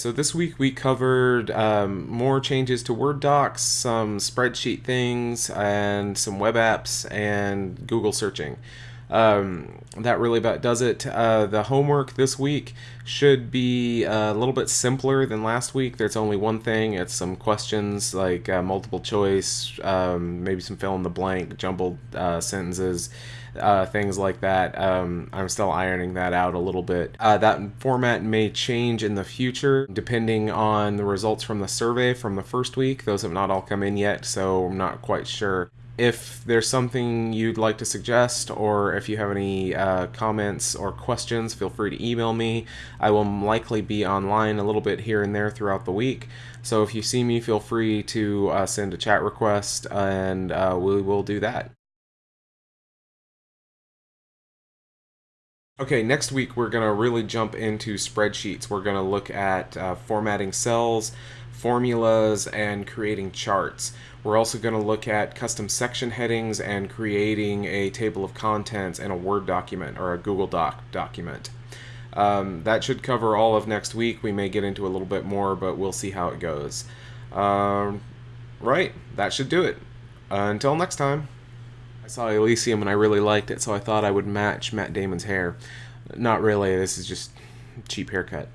So this week we covered um, more changes to Word docs, some spreadsheet things, and some web apps and Google searching. Um, that really about does it. Uh, the homework this week should be a little bit simpler than last week. There's only one thing. It's some questions like uh, multiple choice, um, maybe some fill in the blank, jumbled uh, sentences, uh, things like that. Um, I'm still ironing that out a little bit. Uh, that format may change in the future depending on the results from the survey from the first week. Those have not all come in yet, so I'm not quite sure if there's something you'd like to suggest or if you have any uh, comments or questions, feel free to email me. I will likely be online a little bit here and there throughout the week. So if you see me, feel free to uh, send a chat request and uh, we will do that. Okay, next week we're going to really jump into spreadsheets. We're going to look at uh, formatting cells, formulas, and creating charts. We're also going to look at custom section headings and creating a table of contents in a Word document or a Google Doc document. Um, that should cover all of next week. We may get into a little bit more, but we'll see how it goes. Um, right, that should do it. Uh, until next time. I saw Elysium and I really liked it, so I thought I would match Matt Damon's hair. Not really, this is just cheap haircut.